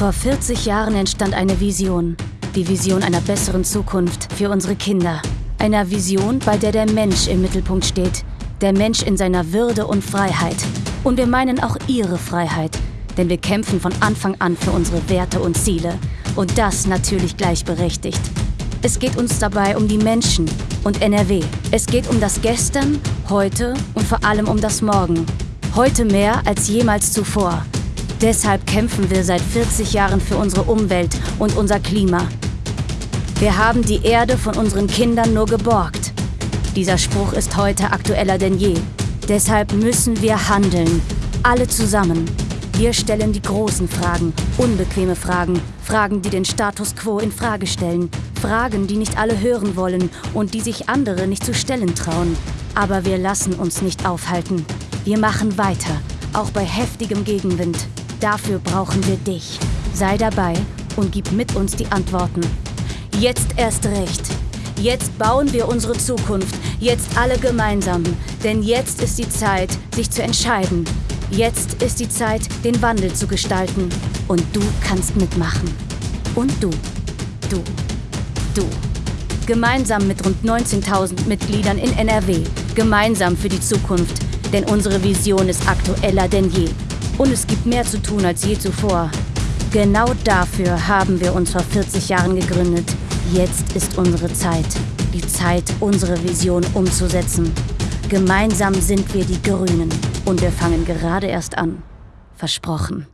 Vor 40 Jahren entstand eine Vision. Die Vision einer besseren Zukunft für unsere Kinder. Einer Vision, bei der der Mensch im Mittelpunkt steht. Der Mensch in seiner Würde und Freiheit. Und wir meinen auch ihre Freiheit. Denn wir kämpfen von Anfang an für unsere Werte und Ziele. Und das natürlich gleichberechtigt. Es geht uns dabei um die Menschen und NRW. Es geht um das Gestern, heute und vor allem um das Morgen. Heute mehr als jemals zuvor. Deshalb kämpfen wir seit 40 Jahren für unsere Umwelt und unser Klima. Wir haben die Erde von unseren Kindern nur geborgt. Dieser Spruch ist heute aktueller denn je. Deshalb müssen wir handeln. Alle zusammen. Wir stellen die großen Fragen, unbequeme Fragen, Fragen, die den Status quo in Frage stellen, Fragen, die nicht alle hören wollen und die sich andere nicht zu stellen trauen. Aber wir lassen uns nicht aufhalten. Wir machen weiter, auch bei heftigem Gegenwind. Dafür brauchen wir dich. Sei dabei und gib mit uns die Antworten. Jetzt erst recht. Jetzt bauen wir unsere Zukunft. Jetzt alle gemeinsam. Denn jetzt ist die Zeit, sich zu entscheiden. Jetzt ist die Zeit, den Wandel zu gestalten. Und du kannst mitmachen. Und du. Du. Du. Gemeinsam mit rund 19.000 Mitgliedern in NRW. Gemeinsam für die Zukunft. Denn unsere Vision ist aktueller denn je. Und es gibt mehr zu tun als je zuvor. Genau dafür haben wir uns vor 40 Jahren gegründet. Jetzt ist unsere Zeit. Die Zeit, unsere Vision umzusetzen. Gemeinsam sind wir die Grünen. Und wir fangen gerade erst an. Versprochen.